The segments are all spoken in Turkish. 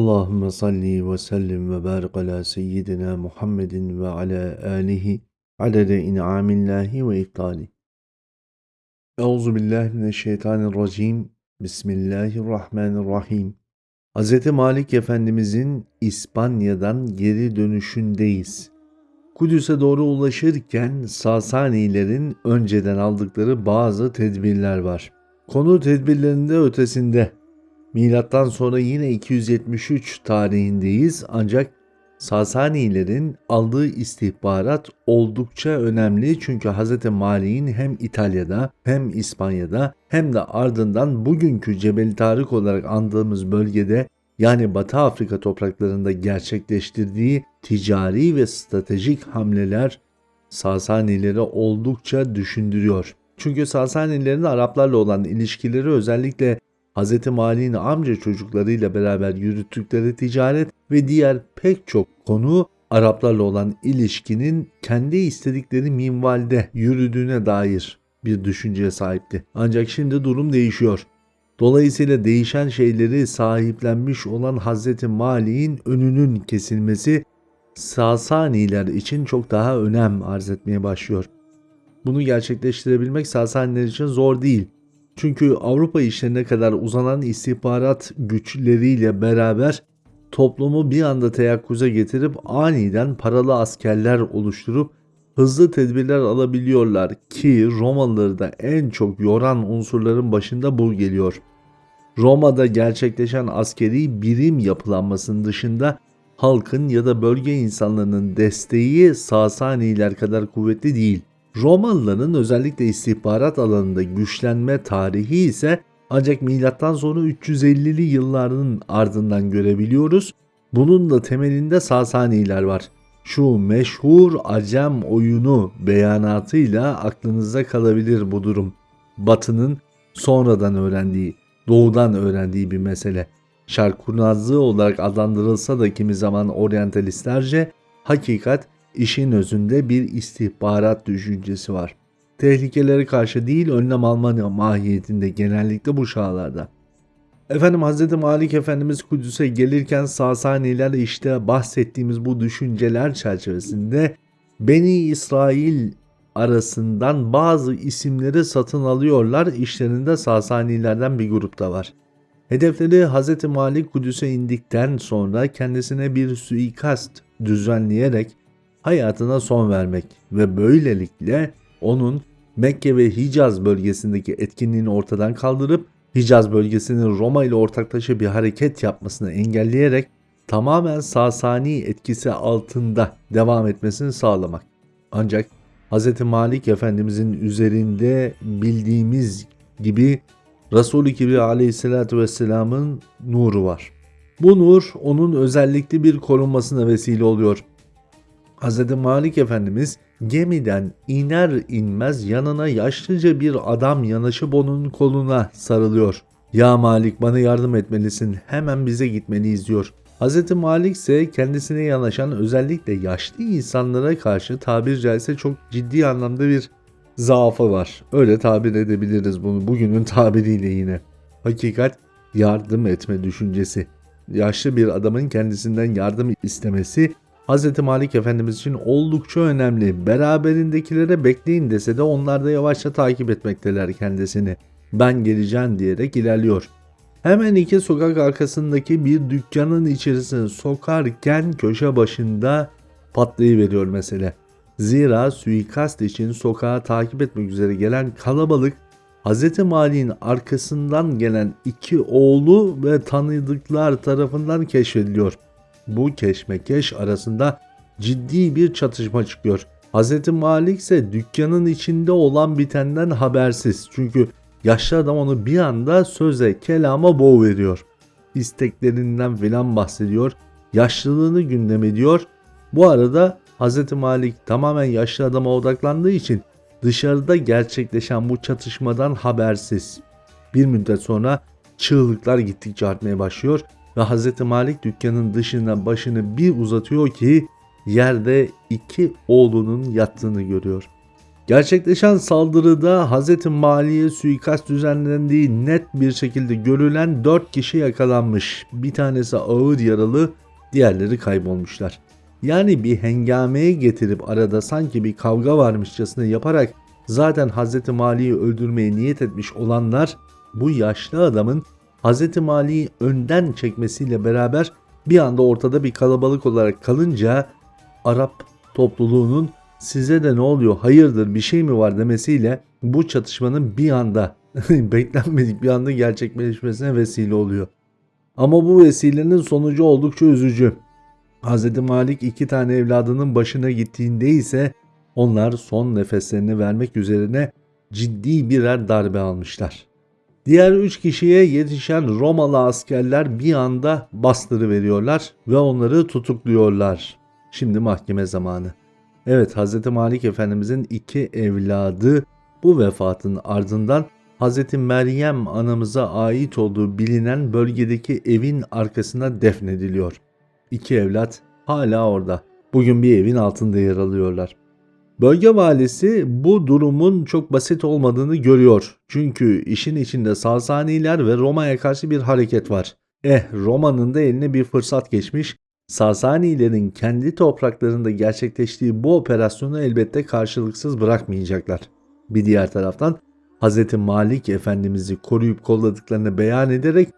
Allahümme salli ve sellim ve barik ala seyyidina Muhammedin ve ala alihi adede in'amillahi ve iftali. Euzu billahi mineşşeytanirracim. Bismillahirrahmanirrahim. Hz. Malik Efendimizin İspanya'dan geri dönüşündeyiz. Kudüs'e doğru ulaşırken Sasanilerin önceden aldıkları bazı tedbirler var. Konu tedbirlerinde ötesinde Milattan sonra yine 273 tarihindeyiz ancak Sasanilerin aldığı istihbarat oldukça önemli çünkü Hz. Malik'in hem İtalya'da hem İspanya'da hem de ardından bugünkü Cebel Tarık olarak andığımız bölgede yani Batı Afrika topraklarında gerçekleştirdiği ticari ve stratejik hamleler Sasanileri oldukça düşündürüyor. Çünkü Sasanilerin Araplarla olan ilişkileri özellikle Hz. Mali'nin amca çocuklarıyla beraber yürüttükleri ticaret ve diğer pek çok konu Araplarla olan ilişkinin kendi istedikleri minvalde yürüdüğüne dair bir düşünceye sahipti. Ancak şimdi durum değişiyor. Dolayısıyla değişen şeyleri sahiplenmiş olan Hz. Mali'nin önünün kesilmesi Sasaniler için çok daha önem arz etmeye başlıyor. Bunu gerçekleştirebilmek Sasaniler için zor değil. Çünkü Avrupa işlerine kadar uzanan istihbarat güçleriyle beraber toplumu bir anda teyakkuza getirip aniden paralı askerler oluşturup hızlı tedbirler alabiliyorlar ki Romalıları da en çok yoran unsurların başında bu geliyor. Roma'da gerçekleşen askeri birim yapılanmasının dışında halkın ya da bölge insanlarının desteği Sasaniler kadar kuvvetli değil. Romalıların özellikle istihbarat alanında güçlenme tarihi ise ancak milattan sonra 350'li yılların ardından görebiliyoruz. Bunun da temelinde Sasaniler var. Şu meşhur Acem oyunu beyanatıyla aklınızda kalabilir bu durum. Batı'nın sonradan öğrendiği, doğudan öğrendiği bir mesele. Şark kurnazlığı olarak adlandırılsa da kimi zaman oryantalistlerce hakikat işin özünde bir istihbarat düşüncesi var. Tehlikelere karşı değil önlem alma mahiyetinde genellikle bu çağlarda. Efendim Hz. Malik Efendimiz Kudüs'e gelirken Sasaniler işte bahsettiğimiz bu düşünceler çerçevesinde Beni İsrail arasından bazı isimleri satın alıyorlar. İşlerinde Sasanilerden bir grup da var. Hedefleri Hz. Malik Kudüs'e indikten sonra kendisine bir suikast düzenleyerek hayatına son vermek ve böylelikle onun Mekke ve Hicaz bölgesindeki etkinliğini ortadan kaldırıp Hicaz bölgesinin Roma ile ortaklaşa bir hareket yapmasını engelleyerek tamamen Sasani etkisi altında devam etmesini sağlamak. Ancak Hz. Malik Efendimizin üzerinde bildiğimiz gibi Resul-i Kibri aleyhissalatü vesselamın nuru var. Bu nur onun özellikli bir korunmasına vesile oluyor. Hz. Malik Efendimiz gemiden iner inmez yanına yaşlıca bir adam yanaşıp onun koluna sarılıyor. Ya Malik bana yardım etmelisin hemen bize gitmeliyiz diyor. Hz. Malik ise kendisine yanaşan özellikle yaşlı insanlara karşı tabir caizse çok ciddi anlamda bir zaafı var. Öyle tabir edebiliriz bunu bugünün tabiriyle yine. Hakikat yardım etme düşüncesi. Yaşlı bir adamın kendisinden yardım istemesi Hz. Malik Efendimiz için oldukça önemli. Beraberindekilere bekleyin dese de onlar da yavaşça takip etmekteler kendisini. Ben geleceğim diyerek ilerliyor. Hemen iki sokak arkasındaki bir dükkanın içerisine sokarken köşe başında patlayıveriyor mesele. Zira suikast için sokağı takip etmek üzere gelen kalabalık Hz. Mali'nin arkasından gelen iki oğlu ve tanıdıklar tarafından keşfediliyor bu keşmekeş arasında ciddi bir çatışma çıkıyor. Hz. Malik ise dükkanın içinde olan bitenden habersiz. Çünkü yaşlı adam onu bir anda söze, kelama boğuveriyor. İsteklerinden filan bahsediyor. Yaşlılığını gündem ediyor. Bu arada Hz. Malik tamamen yaşlı adama odaklandığı için dışarıda gerçekleşen bu çatışmadan habersiz. Bir müddet sonra çığlıklar gittikçe artmaya başlıyor ve Hz. Malik dükkanın dışına başını bir uzatıyor ki yerde iki oğlunun yattığını görüyor. Gerçekleşen saldırıda Hz. Mali'ye suikast düzenlendiği net bir şekilde görülen 4 kişi yakalanmış. Bir tanesi ağır yaralı, diğerleri kaybolmuşlar. Yani bir hengameye getirip arada sanki bir kavga varmışçasına yaparak zaten Hz. Mali'yi öldürmeye niyet etmiş olanlar bu yaşlı adamın Hz. Mali'yi önden çekmesiyle beraber bir anda ortada bir kalabalık olarak kalınca Arap topluluğunun size de ne oluyor hayırdır bir şey mi var demesiyle bu çatışmanın bir anda beklenmedik bir anda gerçekleşmesine vesile oluyor. Ama bu vesilenin sonucu oldukça üzücü. Hz. Malik iki tane evladının başına gittiğinde ise onlar son nefeslerini vermek üzerine ciddi birer darbe almışlar. Diğer üç kişiye yetişen Romalı askerler bir anda bastırı veriyorlar ve onları tutukluyorlar. Şimdi mahkeme zamanı. Evet Hz. Malik Efendimizin iki evladı bu vefatın ardından Hz. Meryem anamıza ait olduğu bilinen bölgedeki evin arkasına defnediliyor. İki evlat hala orada. Bugün bir evin altında yer alıyorlar. Bölge valisi bu durumun çok basit olmadığını görüyor. Çünkü işin içinde Sasaniler ve Roma'ya karşı bir hareket var. Eh Roma'nın da eline bir fırsat geçmiş. Sasanilerin kendi topraklarında gerçekleştiği bu operasyonu elbette karşılıksız bırakmayacaklar. Bir diğer taraftan Hz. Malik Efendimiz'i koruyup kolladıklarını beyan ederek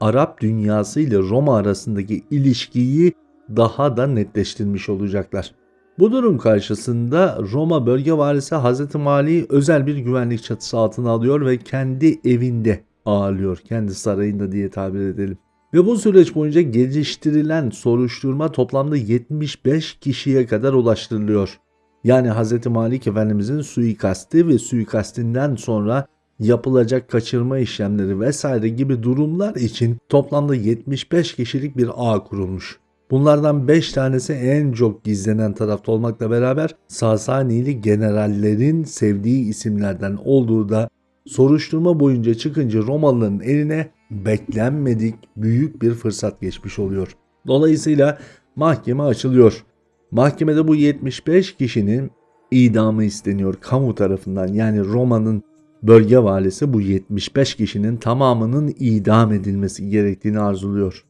Arap dünyası ile Roma arasındaki ilişkiyi daha da netleştirmiş olacaklar. Bu durum karşısında Roma bölge valisi Hz. Mali'yi özel bir güvenlik çatısı altına alıyor ve kendi evinde ağırlıyor. Kendi sarayında diye tabir edelim. Ve bu süreç boyunca geliştirilen soruşturma toplamda 75 kişiye kadar ulaştırılıyor. Yani Hz. Malik Efendimizin suikasti ve suikastinden sonra yapılacak kaçırma işlemleri vesaire gibi durumlar için toplamda 75 kişilik bir ağ kurulmuş. Bunlardan 5 tanesi en çok gizlenen tarafta olmakla beraber Sasanili generallerin sevdiği isimlerden olduğu da soruşturma boyunca çıkınca Romalıların eline beklenmedik büyük bir fırsat geçmiş oluyor. Dolayısıyla mahkeme açılıyor. Mahkemede bu 75 kişinin idamı isteniyor kamu tarafından. Yani Roma'nın bölge valisi bu 75 kişinin tamamının idam edilmesi gerektiğini arzuluyor.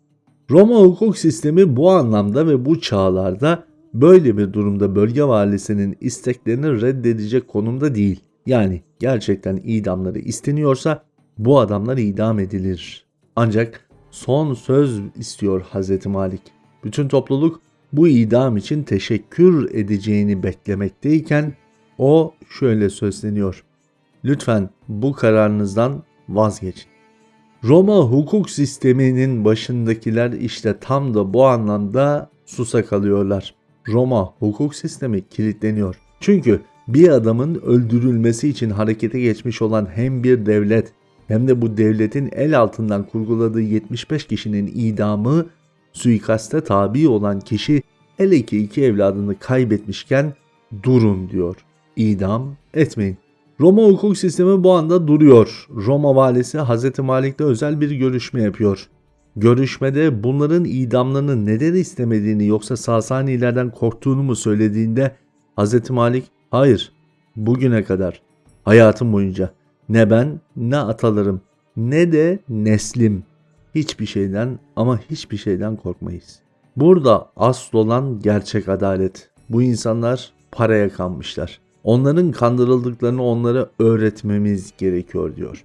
Roma hukuk sistemi bu anlamda ve bu çağlarda böyle bir durumda bölge valisinin isteklerini reddedecek konumda değil. Yani gerçekten idamları isteniyorsa bu adamlar idam edilir. Ancak son söz istiyor Hz. Malik. Bütün topluluk bu idam için teşekkür edeceğini beklemekteyken o şöyle sözleniyor. Lütfen bu kararınızdan vazgeçin. Roma hukuk sisteminin başındakiler işte tam da bu anlamda susa kalıyorlar. Roma hukuk sistemi kilitleniyor. Çünkü bir adamın öldürülmesi için harekete geçmiş olan hem bir devlet hem de bu devletin el altından kurguladığı 75 kişinin idamı suikaste tabi olan kişi hele ki iki evladını kaybetmişken durun diyor. İdam etmeyin. Roma hukuk sistemi bu anda duruyor. Roma valisi Hz. Malik'le özel bir görüşme yapıyor. Görüşmede bunların idamlarını neden istemediğini yoksa Sasanilerden korktuğunu mu söylediğinde Hz. Malik hayır bugüne kadar hayatım boyunca ne ben ne atalarım ne de neslim hiçbir şeyden ama hiçbir şeyden korkmayız. Burada asıl olan gerçek adalet. Bu insanlar paraya kanmışlar. Onların kandırıldıklarını onlara öğretmemiz gerekiyor diyor.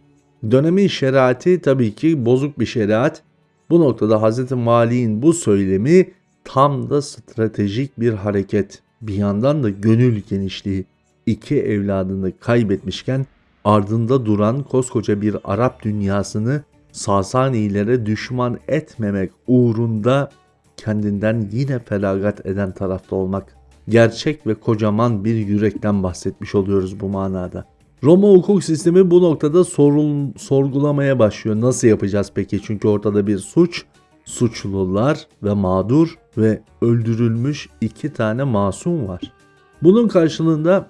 Dönemin şeriatı tabii ki bozuk bir şeriat. Bu noktada Hz. Mali'nin bu söylemi tam da stratejik bir hareket. Bir yandan da gönül genişliği. İki evladını kaybetmişken ardında duran koskoca bir Arap dünyasını Sasanilere düşman etmemek uğrunda kendinden yine feragat eden tarafta olmak gerçek ve kocaman bir yürekten bahsetmiş oluyoruz bu manada. Roma hukuk sistemi bu noktada sorun, sorgulamaya başlıyor. Nasıl yapacağız peki? Çünkü ortada bir suç, suçlular ve mağdur ve öldürülmüş iki tane masum var. Bunun karşılığında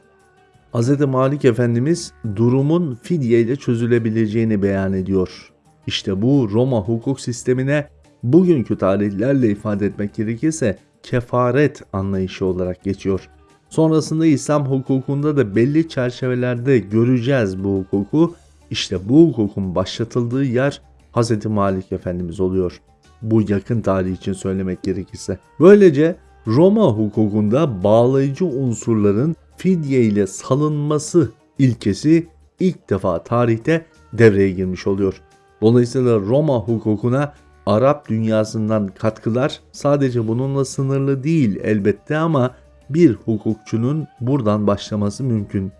Hz. Malik Efendimiz durumun fidye ile çözülebileceğini beyan ediyor. İşte bu Roma hukuk sistemine bugünkü tarihlerle ifade etmek gerekirse kefaret anlayışı olarak geçiyor. Sonrasında İslam hukukunda da belli çerçevelerde göreceğiz bu hukuku. İşte bu hukukun başlatıldığı yer Hz. Malik Efendimiz oluyor. Bu yakın tarih için söylemek gerekirse. Böylece Roma hukukunda bağlayıcı unsurların fidye ile salınması ilkesi ilk defa tarihte devreye girmiş oluyor. Dolayısıyla Roma hukukuna Arap dünyasından katkılar sadece bununla sınırlı değil elbette ama bir hukukçunun buradan başlaması mümkün.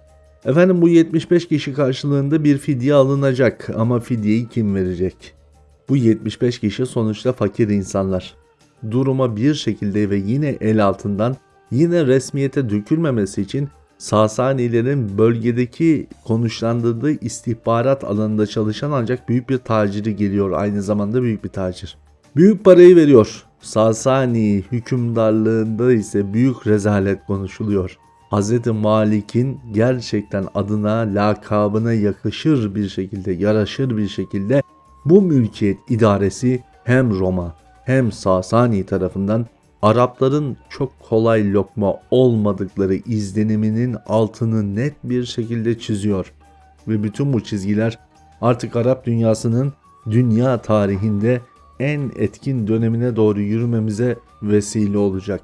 Efendim bu 75 kişi karşılığında bir fidye alınacak ama fidyeyi kim verecek? Bu 75 kişi sonuçta fakir insanlar. Duruma bir şekilde ve yine el altından yine resmiyete dökülmemesi için Sasanilerin bölgedeki konuşlandırdığı istihbarat alanında çalışan ancak büyük bir taciri geliyor aynı zamanda büyük bir tacir. Büyük parayı veriyor. Sasani hükümdarlığında ise büyük rezalet konuşuluyor. Hz. Malik'in gerçekten adına, lakabına yakışır bir şekilde, yaraşır bir şekilde bu mülkiyet idaresi hem Roma hem Sasani tarafından Arapların çok kolay lokma olmadıkları izleniminin altını net bir şekilde çiziyor. Ve bütün bu çizgiler artık Arap dünyasının dünya tarihinde en etkin dönemine doğru yürümemize vesile olacak.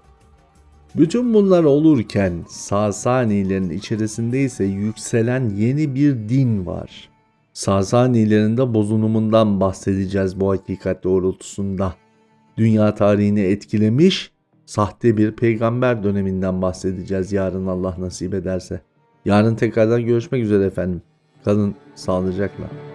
Bütün bunlar olurken Sasanilerin içerisinde ise yükselen yeni bir din var. Sasanilerin de bozunumundan bahsedeceğiz bu hakikat doğrultusunda. Dünya tarihini etkilemiş sahte bir peygamber döneminden bahsedeceğiz yarın Allah nasip ederse. Yarın tekrardan görüşmek üzere efendim. Kalın sağlıcakla.